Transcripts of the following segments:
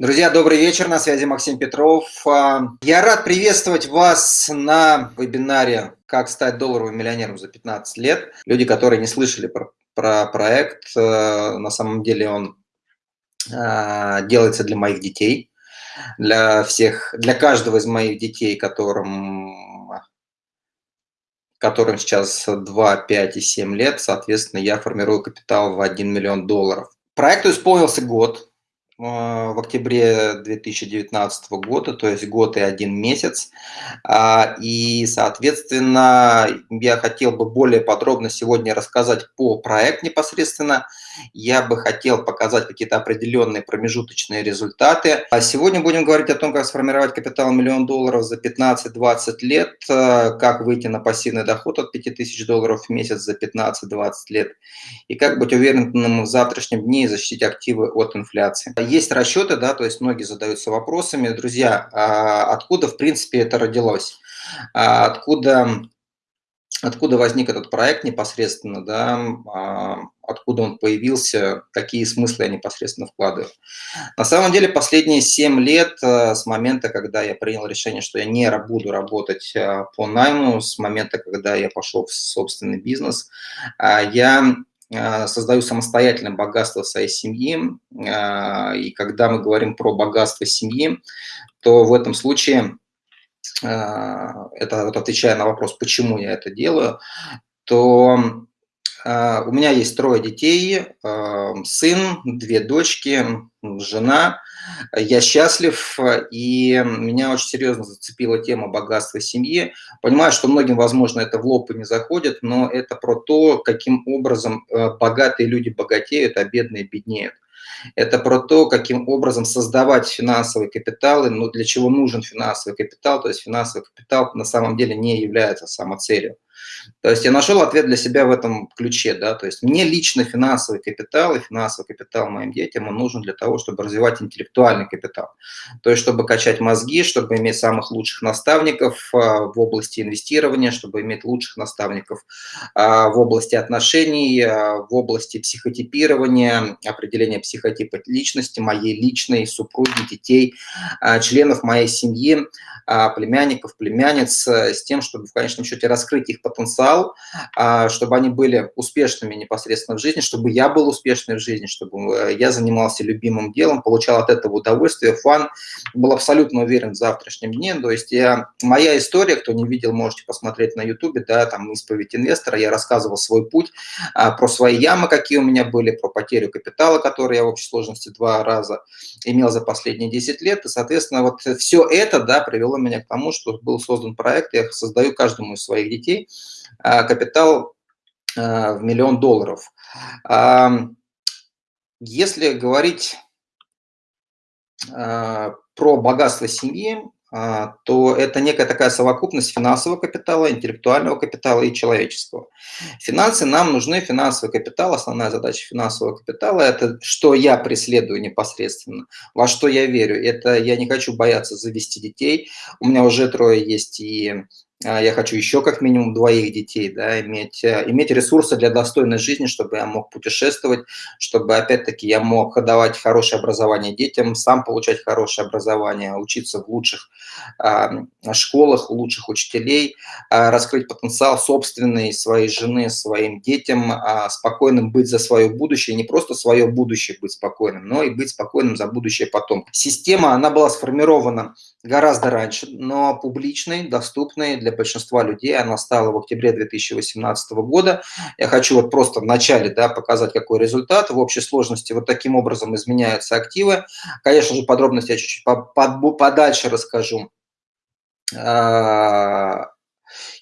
Друзья, добрый вечер, на связи Максим Петров. А, я рад приветствовать вас на вебинаре «Как стать долларовым миллионером за 15 лет». Люди, которые не слышали про, про проект, э, на самом деле он а, делается для моих детей, для всех, для каждого из моих детей, которым, которым сейчас 2, 5 и 7 лет, соответственно, я формирую капитал в 1 миллион долларов. Проекту исполнился год, в октябре 2019 года, то есть год и один месяц. А, и, соответственно, я хотел бы более подробно сегодня рассказать по проекту непосредственно. Я бы хотел показать какие-то определенные промежуточные результаты. А сегодня будем говорить о том, как сформировать капитал миллион долларов за 15-20 лет, э, как выйти на пассивный доход от 5000 долларов в месяц за 15-20 лет, и как быть уверенным в завтрашнем дне и защитить активы от инфляции есть расчеты, да, то есть многие задаются вопросами, друзья, а откуда, в принципе, это родилось? А откуда, откуда возник этот проект непосредственно, да, а откуда он появился, какие смыслы я непосредственно вкладываю. На самом деле, последние 7 лет, э, с момента, когда я принял решение, что я не буду работать э, по найму, с момента, когда я пошел в собственный бизнес, я а, создаю самостоятельное богатство своей семьи. А, и когда мы говорим про богатство семьи, то в этом случае, а, это вот отвечая на вопрос, почему я это делаю, то у меня есть трое детей, сын, две дочки, жена. Я счастлив, и меня очень серьезно зацепила тема богатства семьи. Понимаю, что многим, возможно, это в лоб и не заходит, но это про то, каким образом э, богатые люди богатеют, а бедные беднеют. Это про то, каким образом создавать финансовые капиталы, но для чего нужен финансовый капитал. То есть финансовый капитал на самом деле не является самоцелью. То есть я нашел ответ для себя в этом ключе, да, то есть мне лично финансовый капитал и финансовый капитал моим детям он нужен для того, чтобы развивать интеллектуальный капитал, то есть чтобы качать мозги, чтобы иметь самых лучших наставников а, в области инвестирования, чтобы иметь лучших наставников а, в области отношений, а, в области психотипирования, определения психотипа личности, моей личной, супруги, детей, членов моей семьи, племянников, племянниц, с тем, чтобы в конечном счете раскрыть их потенциал, а, чтобы они были успешными непосредственно в жизни, чтобы я был успешным в жизни, чтобы э, я занимался любимым делом, получал от этого удовольствие, фан, был абсолютно уверен в завтрашнем дне. То есть я, моя история, кто не видел, можете посмотреть на ютубе, да, там исповедь инвестора, я рассказывал свой путь, а, про свои ямы, какие у меня были, про потерю капитала, который я в общей сложности два раза имел за последние 10 лет. И, соответственно, вот все это да, привело меня к тому, что был создан проект, я создаю каждому из своих детей капитал а, в миллион долларов. Если говорить а, про богатство семьи, то это некая такая совокупность финансового капитала, интеллектуального капитала и человеческого. Финансы нам нужны, финансовый капитал, основная задача финансового капитала – это что я преследую непосредственно, во что я верю. Это я не хочу бояться завести детей, у меня уже трое есть и а, я хочу еще как минимум двоих детей, да, иметь, э, иметь ресурсы для достойной жизни, чтобы я мог путешествовать, чтобы, опять-таки, я мог давать хорошее образование детям, сам получать хорошее образование, учиться в лучших а, школах, у лучших учителей, а, раскрыть потенциал собственный своей жены, своим детям, а, спокойным быть за свое будущее, не просто свое будущее быть спокойным, но и быть спокойным за будущее потом. Система, она была сформирована гораздо раньше, но публичной, доступной для большинства людей. Она стала в октябре 2018 года. Я хочу вот просто в начале да, показать, какой результат. В общей сложности вот таким образом изменяются активы. Конечно же, подробности я чуть-чуть подальше расскажу. А,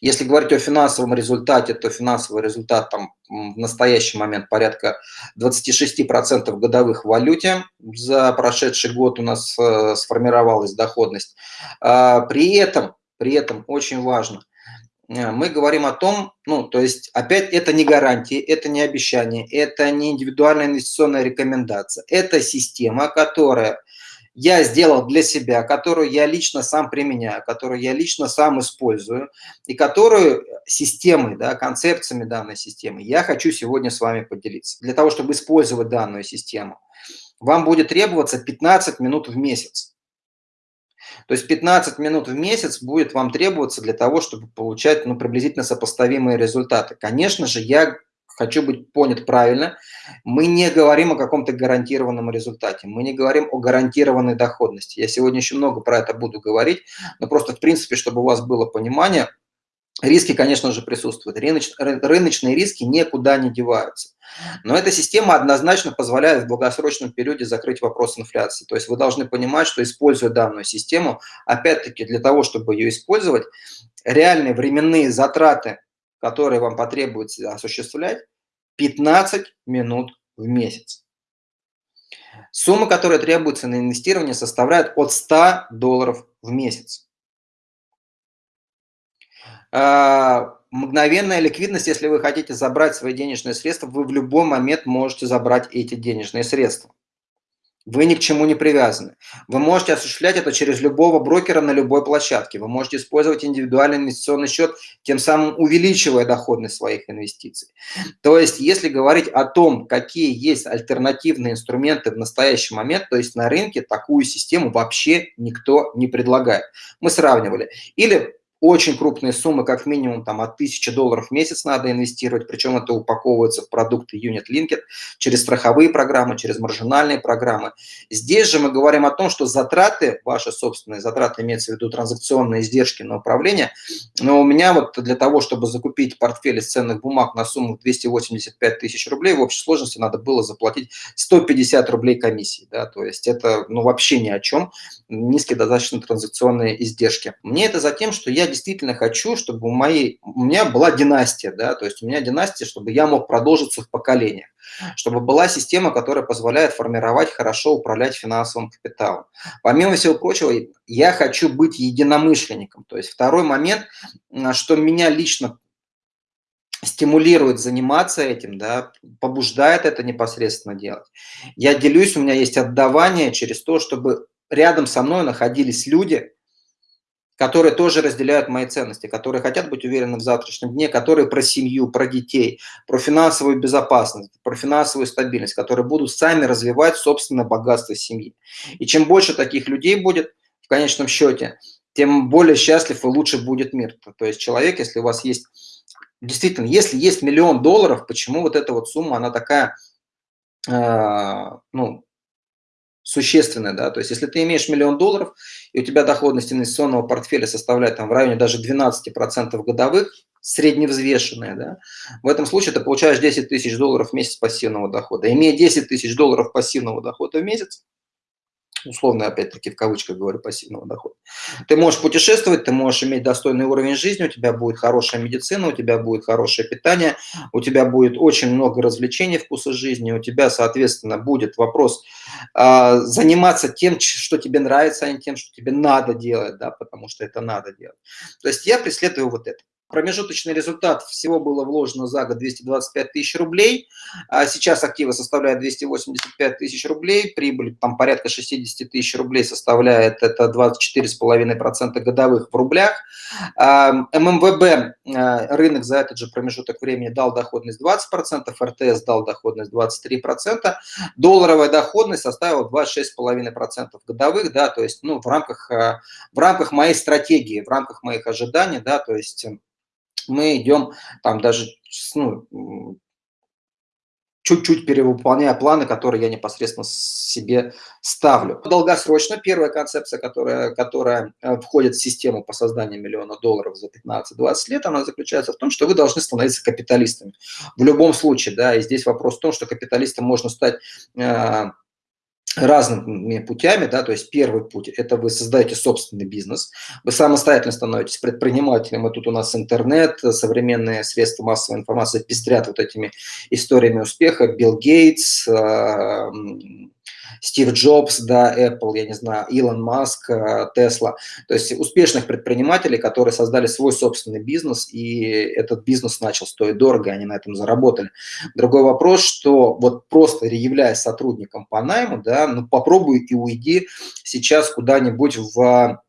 если говорить о финансовом результате, то финансовый результат там в настоящий момент порядка 26% годовых в валюте. За прошедший год у нас э, сформировалась доходность. А, при этом, при этом очень важно, э, мы говорим о том, ну, то есть, опять, это не гарантии, это не обещание, это не индивидуальная инвестиционная рекомендация. Это система, которая я сделал для себя, которую я лично сам применяю, которую я лично сам использую, и которую системой, да, концепциями данной системы я хочу сегодня с вами поделиться. Для того, чтобы использовать данную систему, вам будет требоваться 15 минут в месяц. То есть 15 минут в месяц будет вам требоваться для того, чтобы получать ну, приблизительно сопоставимые результаты. Конечно же, я хочу быть понят правильно, мы не говорим о каком-то гарантированном результате, мы не говорим о гарантированной доходности. Я сегодня еще много про это буду говорить, но просто в принципе, чтобы у вас было понимание, риски, конечно же, присутствуют. Рыночные риски никуда не деваются. Но эта система однозначно позволяет в долгосрочном периоде закрыть вопрос инфляции. То есть вы должны понимать, что используя данную систему, опять-таки для того, чтобы ее использовать, реальные временные затраты которые вам потребуется осуществлять, 15 минут в месяц. Сумма, которая требуется на инвестирование, составляет от 100 долларов в месяц. А, мгновенная ликвидность, если вы хотите забрать свои денежные средства, вы в любой момент можете забрать эти денежные средства. Вы ни к чему не привязаны. Вы можете осуществлять это через любого брокера на любой площадке. Вы можете использовать индивидуальный инвестиционный счет, тем самым увеличивая доходность своих инвестиций. То есть, если говорить о том, какие есть альтернативные инструменты в настоящий момент, то есть на рынке такую систему вообще никто не предлагает. Мы сравнивали. Или очень крупные суммы, как минимум там, от 1000 долларов в месяц надо инвестировать, причем это упаковывается в продукты Unit Linked через страховые программы, через маржинальные программы. Здесь же мы говорим о том, что затраты, ваши собственные затраты, имеется в виду транзакционные издержки на управление, но у меня вот для того, чтобы закупить портфель из ценных бумаг на сумму 285 тысяч рублей, в общей сложности надо было заплатить 150 рублей комиссии. Да, то есть это ну, вообще ни о чем, низкие достаточно транзакционные издержки. Мне это за тем, что я действительно хочу, чтобы у, моей, у меня была династия, да, то есть у меня династия, чтобы я мог продолжиться в поколениях, чтобы была система, которая позволяет формировать, хорошо управлять финансовым капиталом. Помимо всего прочего, я хочу быть единомышленником. То есть второй момент, что меня лично стимулирует заниматься этим, да, побуждает это непосредственно делать. Я делюсь, у меня есть отдавание через то, чтобы рядом со мной находились люди, которые тоже разделяют мои ценности, которые хотят быть уверены в завтрашнем дне, которые про семью, про детей, про финансовую безопасность, про финансовую стабильность, которые будут сами развивать собственное богатство семьи. И чем больше таких людей будет в конечном счете, тем более счастлив и лучше будет мир. То есть человек, если у вас есть, действительно, если есть миллион долларов, почему вот эта вот сумма, она такая, э, ну, существенная, да, то есть если ты имеешь миллион долларов, и у тебя доходность инвестиционного портфеля составляет там в районе даже 12% годовых, средневзвешенная, да, в этом случае ты получаешь 10 тысяч долларов в месяц пассивного дохода. Имея 10 тысяч долларов пассивного дохода в месяц, условно, опять-таки, в кавычках говорю, пассивного дохода. Ты можешь путешествовать, ты можешь иметь достойный уровень жизни, у тебя будет хорошая медицина, у тебя будет хорошее питание, у тебя будет очень много развлечений, вкуса жизни, у тебя, соответственно, будет вопрос э, заниматься тем, что тебе нравится, а не тем, что тебе надо делать, да, потому что это надо делать. То есть я преследую вот это. Промежуточный результат всего было вложено за год 225 тысяч рублей. А сейчас активы составляют 285 тысяч рублей. Прибыль там порядка 60 тысяч рублей составляет. Это 24,5% годовых в рублях. А, ММВБ а, рынок за этот же промежуток времени дал доходность 20%, РТС дал доходность 23%. Долларовая доходность составила 26,5% годовых. Да, то есть ну, в, рамках, в рамках моей стратегии, в рамках моих ожиданий, да, то есть мы идем там даже ну, чуть-чуть перевыполняя планы, которые я непосредственно себе ставлю. Долгосрочно первая концепция, которая, которая э, входит в систему по созданию миллиона долларов за 15-20 лет, она заключается в том, что вы должны становиться капиталистами. В любом случае, да, и здесь вопрос в том, что капиталистом можно стать э, разными путями, да, то есть первый путь – это вы создаете собственный бизнес, вы самостоятельно становитесь предпринимателем, и тут у нас интернет, современные средства массовой информации пестрят вот этими историями успеха, Билл Гейтс, а, Стив Джобс, да, Apple, я не знаю, Илон Маск, Тесла. То есть успешных предпринимателей, которые создали свой собственный бизнес, и этот бизнес начал стоить дорого, и они на этом заработали. Другой вопрос, что вот просто являясь сотрудником по найму, да, ну попробуй и уйди сейчас куда-нибудь в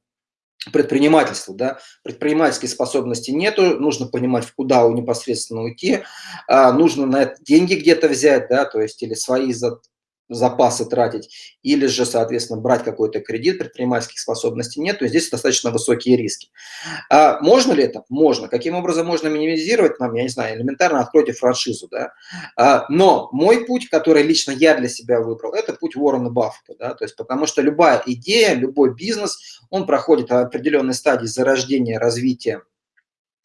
предпринимательство, да, предпринимательской способности нету, нужно понимать, куда непосредственно уйти, а, нужно на это деньги где-то взять, да, то есть или свои запасы тратить, или же, соответственно, брать какой-то кредит, предпринимательских способностей нет, то здесь достаточно высокие риски. А можно ли это? Можно. Каким образом можно минимизировать? Нам, я не знаю, элементарно откройте франшизу. Да? А, но мой путь, который лично я для себя выбрал, это путь Уоррена Баффета. Да? То есть, потому что любая идея, любой бизнес, он проходит определенной стадии зарождения, развития,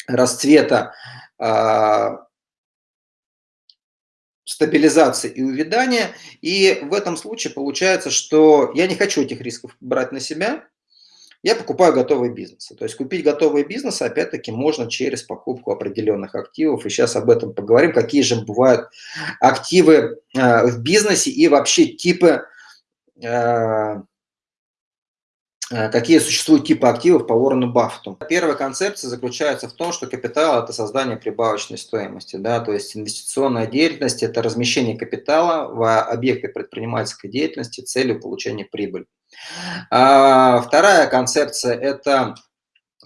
расцвета, а, стабилизации и увядания. И в этом случае получается, что я не хочу этих рисков брать на себя, я покупаю готовые бизнесы. То есть купить готовые бизнесы, опять-таки, можно через покупку определенных активов. И сейчас об этом поговорим, какие же бывают активы э, в бизнесе и вообще типы э, какие существуют типы активов по Уоррену Баффету. Первая концепция заключается в том, что капитал – это создание прибавочной стоимости. Да? То есть инвестиционная деятельность – это размещение капитала в объекты предпринимательской деятельности целью получения прибыли. А вторая концепция – это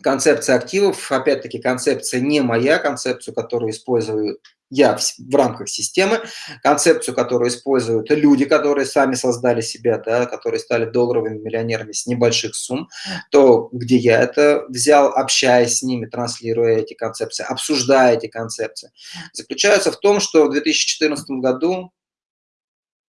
концепция активов. Опять-таки концепция не моя, концепцию, которую использую я в, в рамках системы, концепцию, которую используют люди, которые сами создали себя, да, которые стали долларовыми миллионерами с небольших сумм, то где я это взял, общаясь с ними, транслируя эти концепции, обсуждая эти концепции, заключается в том, что в 2014 году,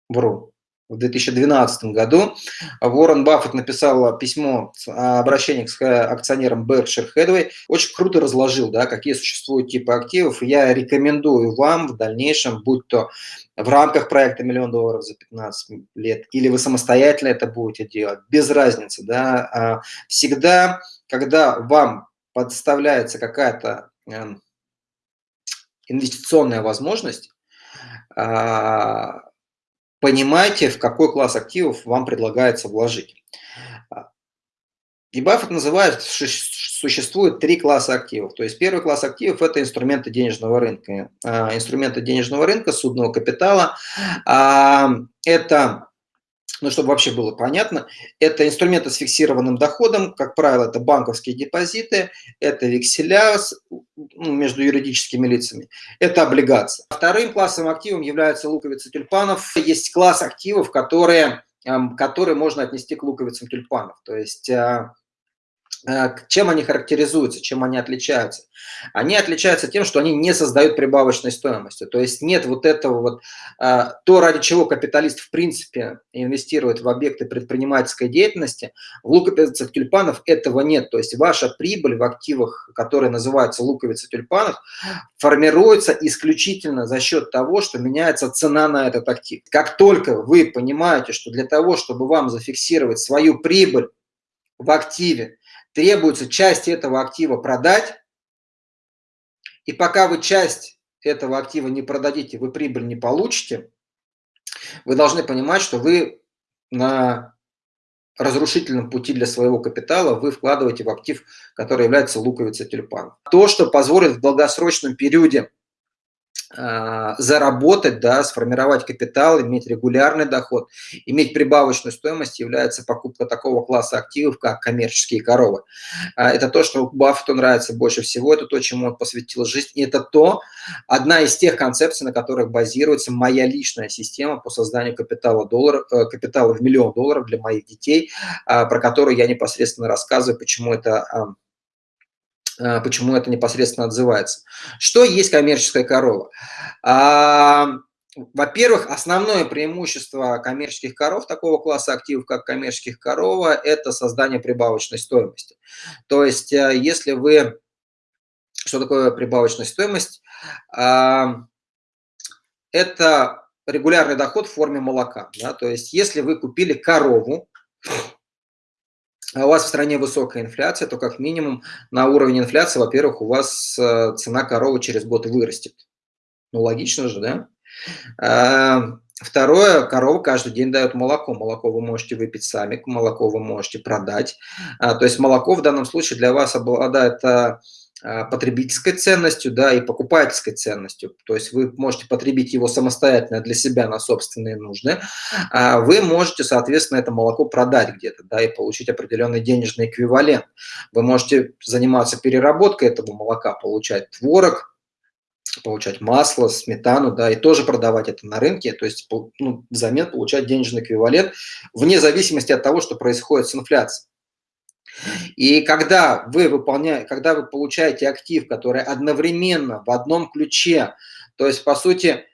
вру, в 2012 году Уоррен Баффет написал письмо, обращение к акционерам Berkshire Hathaway, очень круто разложил, да, какие существуют типы активов. Я рекомендую вам в дальнейшем, будь то в рамках проекта «Миллион долларов за 15 лет», или вы самостоятельно это будете делать, без разницы. Да, а всегда, когда вам подставляется какая-то эм, инвестиционная возможность, а, понимайте, в какой класс активов вам предлагается вложить. И Баффет называет, существует три класса активов. То есть первый класс активов – это инструменты денежного рынка. А, инструменты денежного рынка, судного капитала а, – это ну, чтобы вообще было понятно, это инструменты с фиксированным доходом, как правило, это банковские депозиты, это векселя между юридическими лицами, это облигации. Вторым классом активов являются луковицы тюльпанов. Есть класс активов, которые, эм, которые можно отнести к луковицам тюльпанов. То есть Э, чем они характеризуются, чем они отличаются? Они отличаются тем, что они не создают прибавочной стоимости. То есть нет вот этого вот, э, то, ради чего капиталист в принципе инвестирует в объекты предпринимательской деятельности, в луковицах тюльпанов этого нет. То есть ваша прибыль в активах, которые называются луковицы тюльпанов, формируется исключительно за счет того, что меняется цена на этот актив. Как только вы понимаете, что для того, чтобы вам зафиксировать свою прибыль в активе, требуется часть этого актива продать, и пока вы часть этого актива не продадите, вы прибыль не получите, вы должны понимать, что вы на разрушительном пути для своего капитала вы вкладываете в актив, который является луковицей тюльпанов. То, что позволит в долгосрочном периоде заработать, да, сформировать капитал, иметь регулярный доход, иметь прибавочную стоимость является покупка такого класса активов, как коммерческие коровы. А, это то, что Баффету нравится больше всего, это то, чему он посвятил жизнь, и это то, одна из тех концепций, на которых базируется моя личная система по созданию капитала, доллар, э, капитала в миллион долларов для моих детей, а, про которую я непосредственно рассказываю, почему это а, почему это непосредственно отзывается. Что есть коммерческая корова? А, во-первых, основное преимущество коммерческих коров, такого класса активов, как коммерческих корова, это создание прибавочной стоимости. То есть, э, если вы... Что такое прибавочная стоимость? А, это регулярный доход в форме молока. Да? То есть, если вы купили корову, а у вас в стране высокая инфляция, то как минимум на уровень инфляции, во-первых, у вас э, цена коровы через год вырастет. Ну, логично же, да? А, второе, корова каждый день дает молоко. Молоко вы можете выпить сами, молоко вы можете продать. А, то есть молоко в данном случае для вас обладает а, потребительской ценностью, да, и покупательской ценностью. То есть вы можете потребить его самостоятельно для себя на собственные нужды, а вы можете, соответственно, это молоко продать где-то, да, и получить определенный денежный эквивалент. Вы можете заниматься переработкой этого молока, получать творог, получать масло, сметану, да, и тоже продавать это на рынке, то есть ну, взамен получать денежный эквивалент вне зависимости от того, что происходит с инфляцией. И когда вы, выполняете, когда вы получаете актив, который одновременно в одном ключе, то есть, по сути,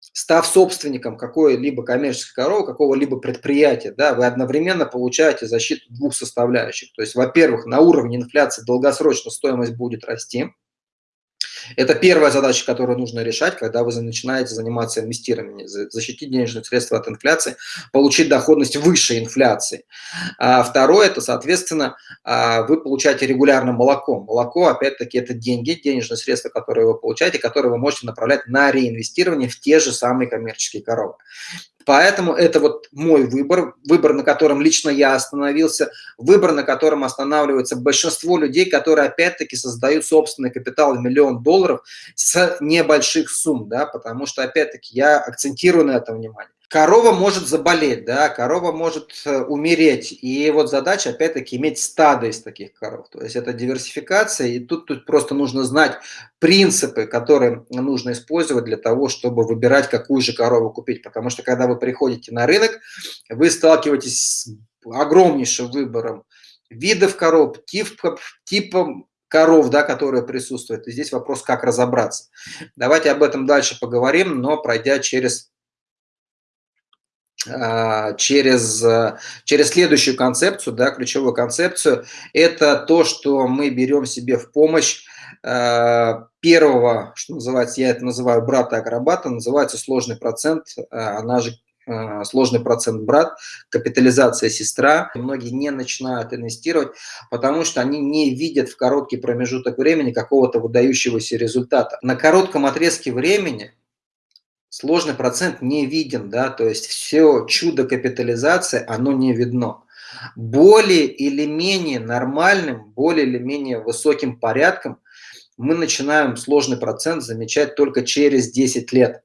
став собственником какой-либо коммерческой коровы, какого-либо предприятия, да, вы одновременно получаете защиту двух составляющих. То есть, во-первых, на уровне инфляции долгосрочно стоимость будет расти, это первая задача, которую нужно решать, когда вы начинаете заниматься инвестированием, защитить денежные средства от инфляции, получить доходность выше инфляции. А второе, это, соответственно, а, вы получаете регулярно молоко. Молоко, опять-таки, это деньги, денежные средства, которые вы получаете, которые вы можете направлять на реинвестирование в те же самые коммерческие коровы. Поэтому это вот мой выбор, выбор, на котором лично я остановился, выбор, на котором останавливается большинство людей, которые опять-таки создают собственный капитал в миллион долларов с небольших сумм, да, потому что опять-таки я акцентирую на этом внимание корова может заболеть, да, корова может э, умереть. И вот задача, опять-таки, иметь стадо из таких коров. То есть это диверсификация, и тут, тут просто нужно знать принципы, которые нужно использовать для того, чтобы выбирать, какую же корову купить. Потому что когда вы приходите на рынок, вы сталкиваетесь с огромнейшим выбором видов коров, типов, типом коров, да, которые присутствуют. И здесь вопрос, как разобраться. Давайте об этом дальше поговорим, но пройдя через через, через следующую концепцию, да, ключевую концепцию, это то, что мы берем себе в помощь а, первого, что называется, я это называю брата-акробата, называется сложный процент, а, она же сложный процент брат, капитализация сестра. Многие не начинают инвестировать, потому что они не видят в короткий промежуток времени какого-то выдающегося результата. На коротком отрезке времени сложный процент не виден, да, то есть все чудо капитализации, оно не видно. Более или менее нормальным, более или менее высоким порядком мы начинаем сложный процент замечать только через 10 лет,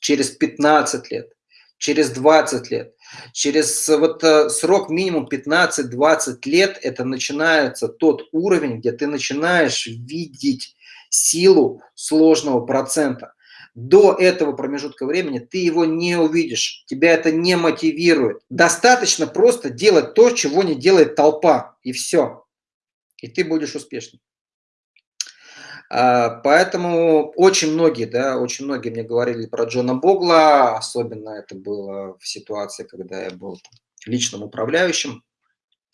через 15 лет, через 20 лет. Через вот э, срок минимум 15-20 лет это начинается тот уровень, где ты начинаешь видеть силу сложного процента до этого промежутка времени ты его не увидишь, тебя это не мотивирует. Достаточно просто делать то, чего не делает толпа, и все. И ты будешь успешным. А, поэтому очень многие, да, очень многие мне говорили про Джона Богла, особенно это было в ситуации, когда я был личным управляющим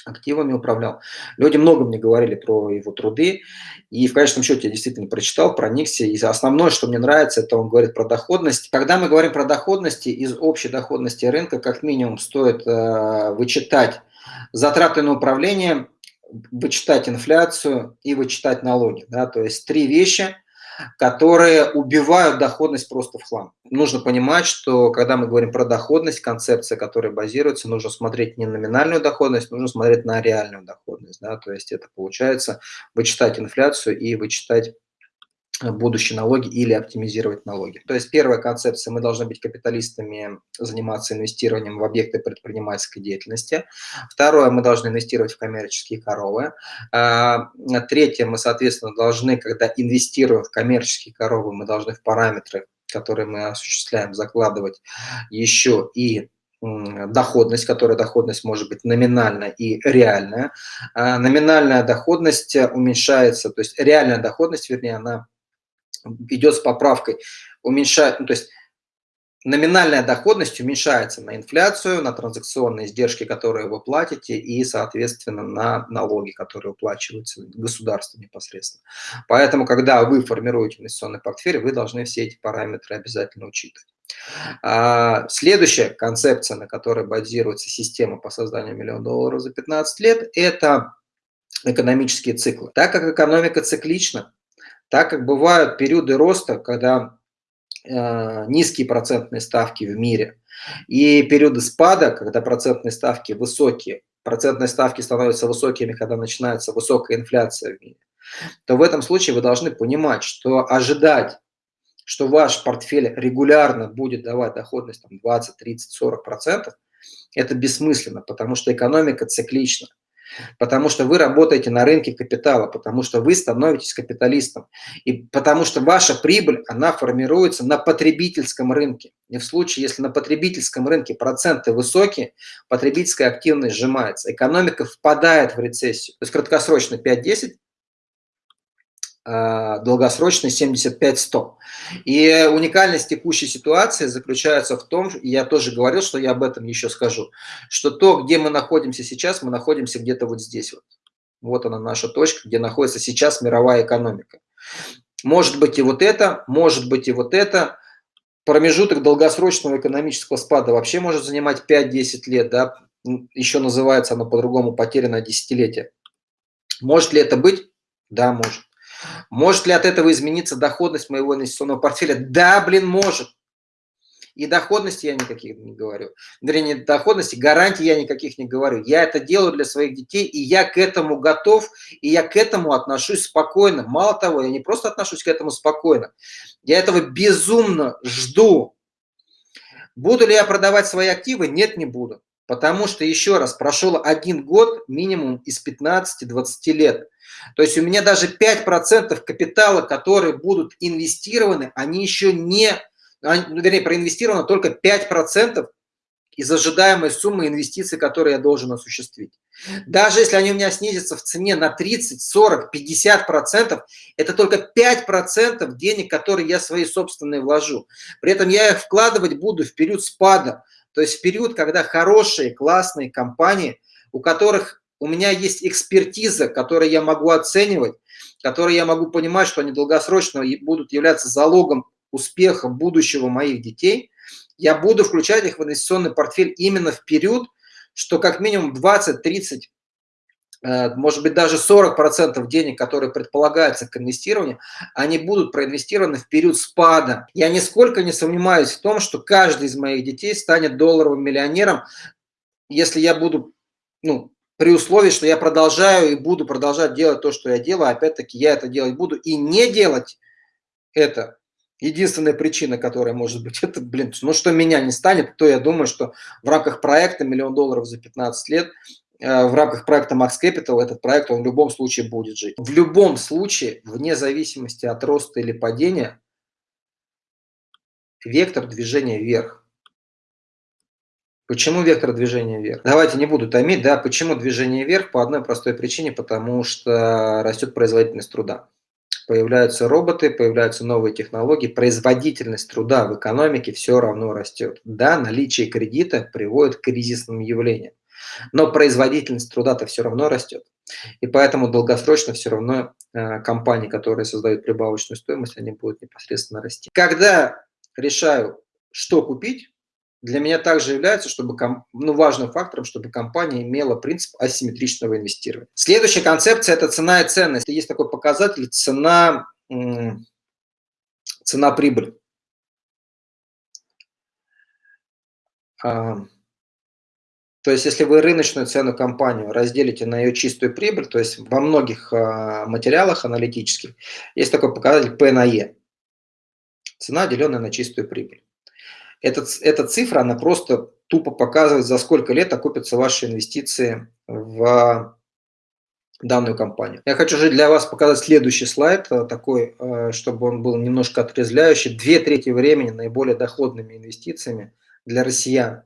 активами управлял. Люди много мне говорили про его труды, и в конечном счете я действительно прочитал, проникся, и основное, что мне нравится, это он говорит про доходность. Когда мы говорим про доходности, из общей доходности рынка как минимум стоит э, вычитать затраты на управление, вычитать инфляцию и вычитать налоги. Да? То есть три вещи – которые убивают доходность просто в хлам. Нужно понимать, что когда мы говорим про доходность, концепция, которая базируется, нужно смотреть не на номинальную доходность, нужно смотреть на реальную доходность. Да? То есть это получается вычитать инфляцию и вычитать будущие налоги или оптимизировать налоги. То есть первая концепция, мы должны быть капиталистами, заниматься инвестированием в объекты предпринимательской деятельности. Второе, мы должны инвестировать в коммерческие коровы. А, третье, мы, соответственно, должны, когда инвестируем в коммерческие коровы, мы должны в параметры, которые мы осуществляем, закладывать еще и доходность, которая доходность может быть номинальная и реальная. А, номинальная доходность уменьшается, то есть реальная доходность, вернее, она идет с поправкой, уменьшает, ну, то есть номинальная доходность уменьшается на инфляцию, на транзакционные издержки, которые вы платите, и, соответственно, на налоги, которые уплачиваются государству непосредственно. Поэтому, когда вы формируете инвестиционный портфель, вы должны все эти параметры обязательно учитывать. А, следующая концепция, на которой базируется система по созданию миллиона долларов за 15 лет, это экономические циклы. Так как экономика циклична, так как бывают периоды роста, когда э, низкие процентные ставки в мире, и периоды спада, когда процентные ставки высокие, процентные ставки становятся высокими, когда начинается высокая инфляция в мире, то в этом случае вы должны понимать, что ожидать, что ваш портфель регулярно будет давать доходность там, 20, 30, 40 процентов, это бессмысленно, потому что экономика циклична. Потому что вы работаете на рынке капитала, потому что вы становитесь капиталистом, и потому что ваша прибыль, она формируется на потребительском рынке. И в случае, если на потребительском рынке проценты высокие, потребительская активность сжимается, экономика впадает в рецессию. То есть краткосрочно 5-10, а, долгосрочный 75-100. И уникальность текущей ситуации заключается в том, я тоже говорил, что я об этом еще скажу, что то, где мы находимся сейчас, мы находимся где-то вот здесь вот. Вот она наша точка, где находится сейчас мировая экономика. Может быть и вот это, может быть и вот это. Промежуток долгосрочного экономического спада вообще может занимать 5-10 лет, да, еще называется оно по-другому потерянное десятилетие. Может ли это быть? Да, может. Может ли от этого измениться доходность моего инвестиционного портфеля? Да, блин, может. И доходности я никаких не говорю. Вернее, доходности, гарантий я никаких не говорю. Я это делаю для своих детей, и я к этому готов, и я к этому отношусь спокойно. Мало того, я не просто отношусь к этому спокойно, я этого безумно жду. Буду ли я продавать свои активы? Нет, не буду. Потому что, еще раз, прошел один год минимум из 15-20 лет. То есть у меня даже 5% капитала, которые будут инвестированы, они еще не, ну, вернее, проинвестировано только 5% из ожидаемой суммы инвестиций, которые я должен осуществить. Даже если они у меня снизятся в цене на 30, 40, 50 процентов, это только 5 процентов денег, которые я свои собственные вложу. При этом я их вкладывать буду в период спада, то есть в период, когда хорошие, классные компании, у которых у меня есть экспертиза, которую я могу оценивать, которую я могу понимать, что они долгосрочно будут являться залогом успеха будущего моих детей, я буду включать их в инвестиционный портфель именно в период, что как минимум 20-30 э, может быть, даже 40% денег, которые предполагаются к инвестированию, они будут проинвестированы в период спада. Я нисколько не сомневаюсь в том, что каждый из моих детей станет долларовым миллионером, если я буду ну, при условии, что я продолжаю и буду продолжать делать то, что я делаю, опять-таки я это делать буду, и не делать это, единственная причина, которая может быть, это, блин, ну что меня не станет, то я думаю, что в рамках проекта «Миллион долларов за 15 лет» э, в рамках проекта Max Capital этот проект он в любом случае будет жить. В любом случае, вне зависимости от роста или падения, вектор движения вверх. Почему вектор движения вверх? Давайте не буду томить, да, почему движение вверх? По одной простой причине, потому что растет производительность труда. Появляются роботы, появляются новые технологии, производительность труда в экономике все равно растет. Да, наличие кредита приводит к кризисным явлениям, но производительность труда-то все равно растет. И поэтому долгосрочно все равно э, компании, которые создают прибавочную стоимость, они будут непосредственно расти. Когда решаю, что купить, для меня также является чтобы, ну, важным фактором, чтобы компания имела принцип асимметричного инвестирования. Следующая концепция – это цена и ценность. Есть такой показатель цена, цена прибыль. А, то есть, если вы рыночную цену компанию разделите на ее чистую прибыль, то есть во многих а, материалах аналитических есть такой показатель P на E. Цена, деленная на чистую прибыль. Этот, эта цифра, она просто тупо показывает, за сколько лет окупятся ваши инвестиции в данную компанию. Я хочу же для вас показать следующий слайд, э, такой, э, чтобы он был немножко отрезвляющий. Две трети времени наиболее доходными инвестициями для россиян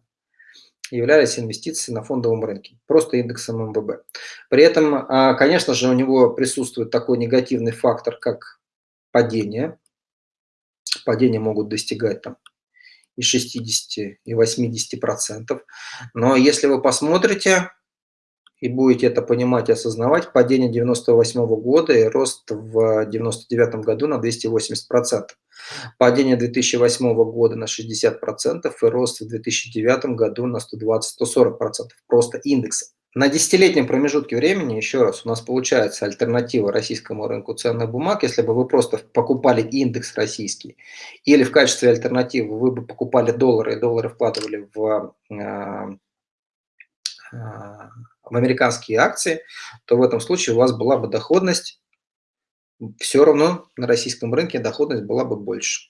являлись инвестиции на фондовом рынке, просто индексом МВБ. При этом, а, конечно же, у него присутствует такой негативный фактор, как падение. Падения могут достигать там и 60, и 80 процентов. Но если вы посмотрите и будете это понимать и осознавать, падение 98 -го года и рост в 99 году на 280 процентов. Падение 2008 года на 60 процентов и рост в 2009 году на 120-140 процентов. Просто индексы. На десятилетнем промежутке времени, еще раз, у нас получается альтернатива российскому рынку ценных бумаг, если бы вы просто покупали индекс российский, или в качестве альтернативы вы бы покупали доллары, и доллары вкладывали в, а, а, в американские акции, то в этом случае у вас была бы доходность, все равно на российском рынке доходность была бы больше.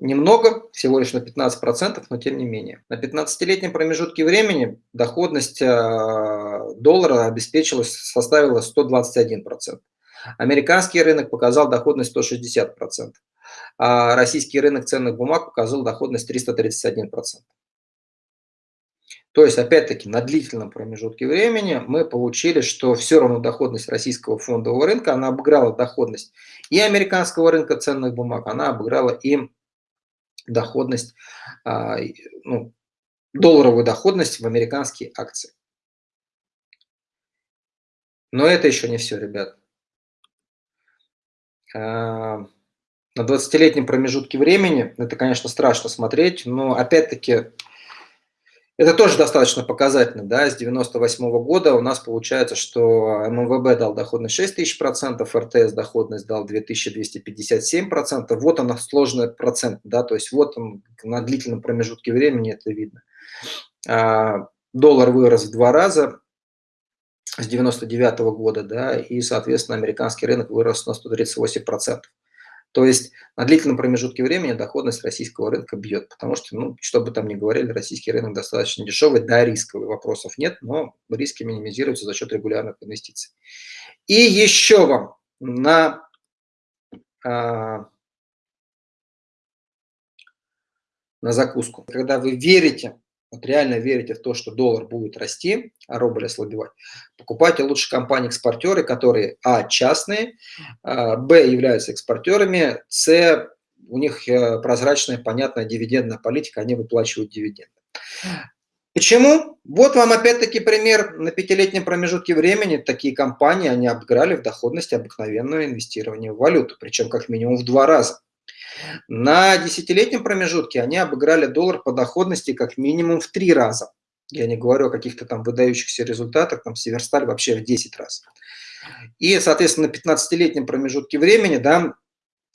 Немного, всего лишь на 15%, но тем не менее. На 15-летнем промежутке времени доходность э, доллара обеспечилась, составила 121%. Американский рынок показал доходность 160%, а российский рынок ценных бумаг показал доходность 331%. То есть, опять-таки, на длительном промежутке времени мы получили, что все равно доходность российского фондового рынка, она обыграла доходность и американского рынка ценных бумаг, она обыграла и доходность, а, ну, долларовую доходность в американские акции. Но это еще не все, ребят. А, на 20-летнем промежутке времени, это, конечно, страшно смотреть, но опять-таки это тоже достаточно показательно, да, с 98 -го года у нас получается, что МВБ дал доходность 6000%, РТС доходность дал 2257%, вот она сложный процент, да, то есть вот он на длительном промежутке времени это видно. А, доллар вырос в два раза с 99 -го года, да, и, соответственно, американский рынок вырос на 138%. То есть на длительном промежутке времени доходность российского рынка бьет, потому что, ну, что бы там ни говорили, российский рынок достаточно дешевый, да, рисковый, вопросов нет, но риски минимизируются за счет регулярных инвестиций. И еще вам на, а, на закуску. Когда вы верите вот реально верите в то, что доллар будет расти, а рубль ослабевать, покупайте лучше компании-экспортеры, которые, а, частные, а, б, являются экспортерами, с, у них э, прозрачная, понятная дивидендная политика, они выплачивают дивиденды. Почему? Вот вам опять-таки пример на пятилетнем промежутке времени. Такие компании, они обыграли в доходности обыкновенного инвестирования в валюту, причем как минимум в два раза. На десятилетнем промежутке они обыграли доллар по доходности как минимум в три раза. Я не говорю о каких-то там выдающихся результатах, там Северсталь вообще в 10 раз. И, соответственно, на 15-летнем промежутке времени, да,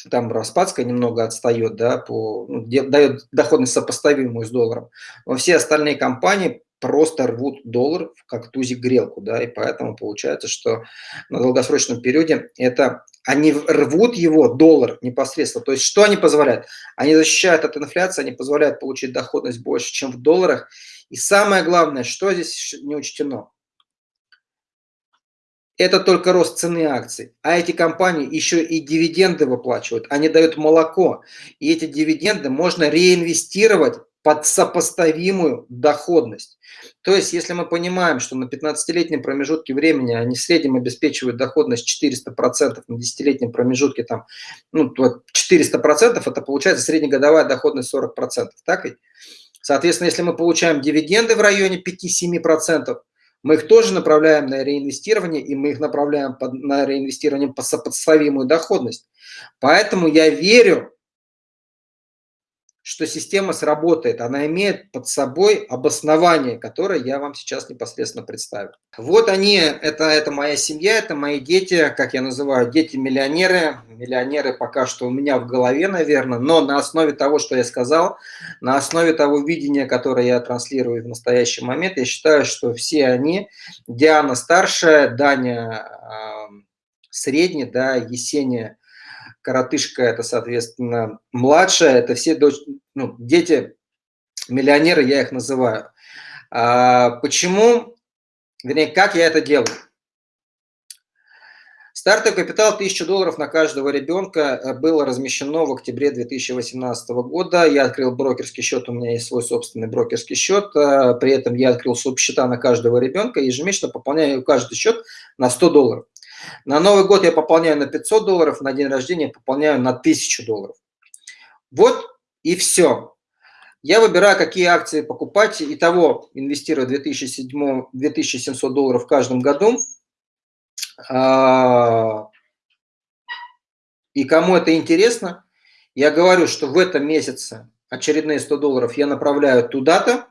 там Распадская немного отстает, да, по, ну, дает доходность сопоставимую с долларом. Но все остальные компании просто рвут доллар как тузик грелку, да, и поэтому получается, что на долгосрочном периоде это они рвут его, доллар непосредственно. То есть что они позволяют? Они защищают от инфляции, они позволяют получить доходность больше, чем в долларах. И самое главное, что здесь не учтено? Это только рост цены акций. А эти компании еще и дивиденды выплачивают. Они дают молоко. И эти дивиденды можно реинвестировать под сопоставимую доходность. То есть, если мы понимаем, что на 15-летнем промежутке времени они в среднем обеспечивают доходность 400%, на 10-летнем промежутке там, ну, 400% это получается среднегодовая доходность 40%, так ведь? Соответственно, если мы получаем дивиденды в районе 5-7%, мы их тоже направляем на реинвестирование, и мы их направляем под, на реинвестирование по сопоставимую доходность. Поэтому я верю, что система сработает. Она имеет под собой обоснование, которое я вам сейчас непосредственно представлю. Вот они, это, это моя семья, это мои дети, как я называю, дети-миллионеры. Миллионеры пока что у меня в голове, наверное, но на основе того, что я сказал, на основе того видения, которое я транслирую в настоящий момент, я считаю, что все они, Диана старшая, Даня э, средний, да, Есения коротышка – это, соответственно, младшая, это все дочь, ну, дети, миллионеры, я их называю. А почему, вернее, как я это делаю? Стартовый капитал 1000 долларов на каждого ребенка э, было размещено в октябре 2018 года. Я открыл брокерский счет, у меня есть свой собственный брокерский счет. Э, при этом я открыл субсчета на каждого ребенка, ежемесячно пополняю каждый счет на 100 долларов. На Новый год я пополняю на 500 долларов, на день рождения пополняю на 1000 долларов. Вот и все. Я выбираю, какие акции покупать. Итого инвестирую 2700, 2700 долларов в каждом году. А, и кому это интересно, я говорю, что в этом месяце очередные 100 долларов я направляю туда-то.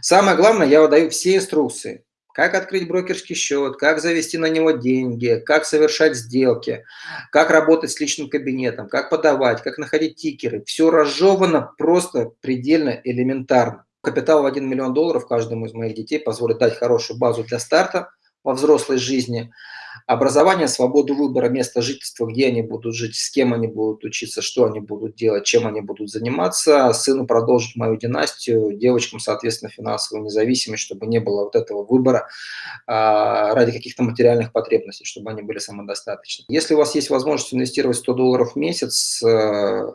Самое главное, я выдаю все инструкции как открыть брокерский счет, как завести на него деньги, как совершать сделки, как работать с личным кабинетом, как подавать, как находить тикеры. Все разжевано просто предельно элементарно. Капитал в 1 миллион долларов каждому из моих детей позволит дать хорошую базу для старта, во взрослой жизни, образование, свободу выбора места жительства, где они будут жить, с кем они будут учиться, что они будут делать, чем они будут заниматься, сыну продолжить мою династию, девочкам, соответственно, финансовую независимость, чтобы не было вот этого выбора а, ради каких-то материальных потребностей, чтобы они были самодостаточны. Если у вас есть возможность инвестировать 100 долларов в месяц э,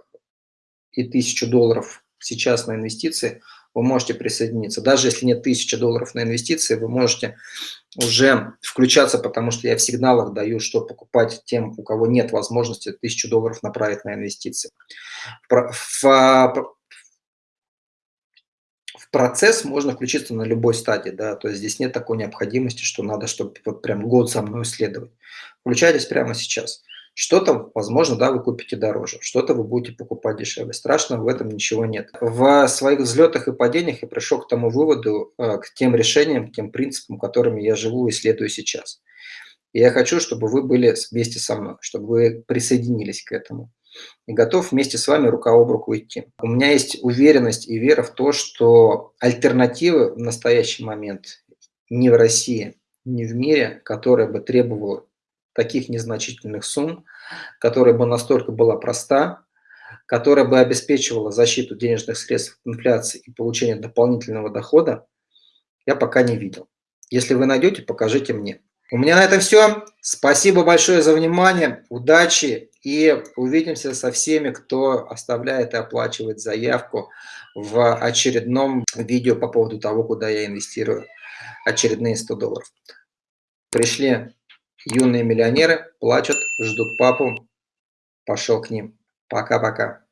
и 1000 долларов сейчас на инвестиции, вы можете присоединиться. Даже если нет 1000 долларов на инвестиции, вы можете уже включаться, потому что я в сигналах даю, что покупать тем, у кого нет возможности 1000 долларов направить на инвестиции. В, в, в процесс можно включиться на любой стадии, да, то есть здесь нет такой необходимости, что надо, чтобы вот прям год за мной исследовать. Включайтесь прямо сейчас. Что-то, возможно, да, вы купите дороже, что-то вы будете покупать дешевле. Страшного в этом ничего нет. В своих взлетах и падениях я пришел к тому выводу, э, к тем решениям, к тем принципам, которыми я живу и следую сейчас. И я хочу, чтобы вы были вместе со мной, чтобы вы присоединились к этому. И готов вместе с вами рука об руку идти. У меня есть уверенность и вера в то, что альтернативы в настоящий момент ни в России, ни в мире, которая бы требовала таких незначительных сумм, которая бы настолько была проста, которая бы обеспечивала защиту денежных средств от инфляции и получение дополнительного дохода, я пока не видел. Если вы найдете, покажите мне. У меня на этом все. Спасибо большое за внимание, удачи и увидимся со всеми, кто оставляет и оплачивает заявку в очередном видео по поводу того, куда я инвестирую очередные 100 долларов. Пришли Юные миллионеры плачут, ждут папу. Пошел к ним. Пока-пока.